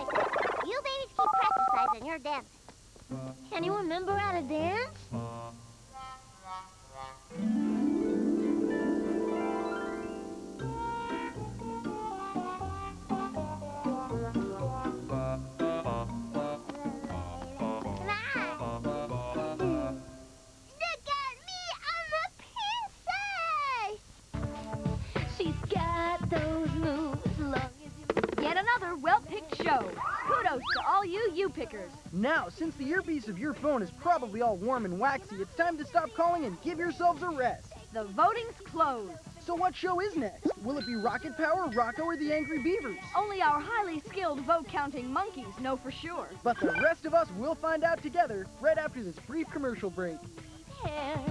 You babies keep practicing your dance. Can you remember how to dance? Look well-picked show. Kudos to all you you-pickers. Now, since the earpiece of your phone is probably all warm and waxy, it's time to stop calling and give yourselves a rest. The voting's closed. So what show is next? Will it be Rocket Power, Rocko, or the Angry Beavers? Only our highly skilled vote-counting monkeys know for sure. But the rest of us will find out together right after this brief commercial break. Hair